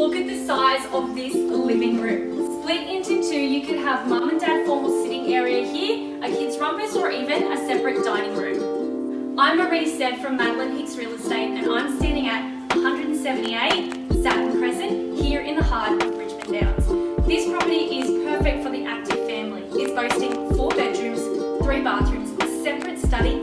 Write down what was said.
Look at the size of this living room. Split into two, you can have mum and dad formal sitting area here, a kids rumpus or even a separate dining room. I'm Marie Stead from Madeline Hicks Real Estate and I'm standing at 178 Saturn Crescent here in the heart of Richmond Downs. This property is perfect for the active family. It's boasting four bedrooms, three bathrooms, a separate study